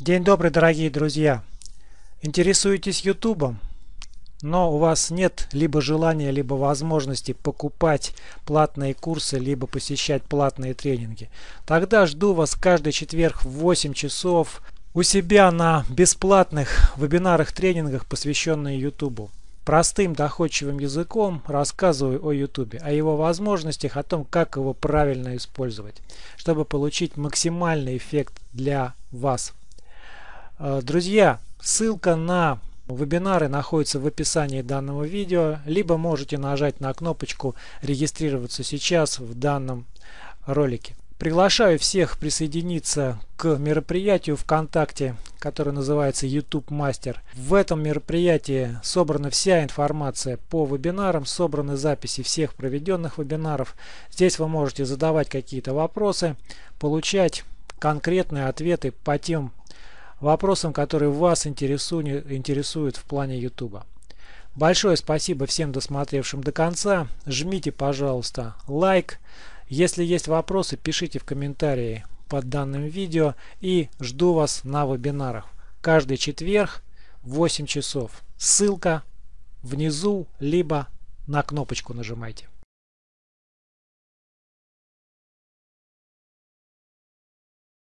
День добрый, дорогие друзья! Интересуетесь ютубом? но у вас нет либо желания, либо возможности покупать платные курсы, либо посещать платные тренинги. Тогда жду вас каждый четверг в 8 часов у себя на бесплатных вебинарах, тренингах, посвященных YouTube. Простым доходчивым языком рассказываю о YouTube, о его возможностях, о том, как его правильно использовать, чтобы получить максимальный эффект для вас. Э, друзья, ссылка на вебинары находится в описании данного видео, либо можете нажать на кнопочку «Регистрироваться сейчас» в данном ролике. Приглашаю всех присоединиться к мероприятию ВКонтакте, которое называется YouTube Мастер. В этом мероприятии собрана вся информация по вебинарам, собраны записи всех проведенных вебинаров. Здесь вы можете задавать какие-то вопросы, получать конкретные ответы по тем вопросам, которые вас интересуют, в плане YouTube. Большое спасибо всем досмотревшим до конца. Жмите, пожалуйста, лайк. Если есть вопросы, пишите в комментарии под данным видео и жду вас на вебинарах. Каждый четверг в 8 часов. Ссылка внизу, либо на кнопочку нажимайте.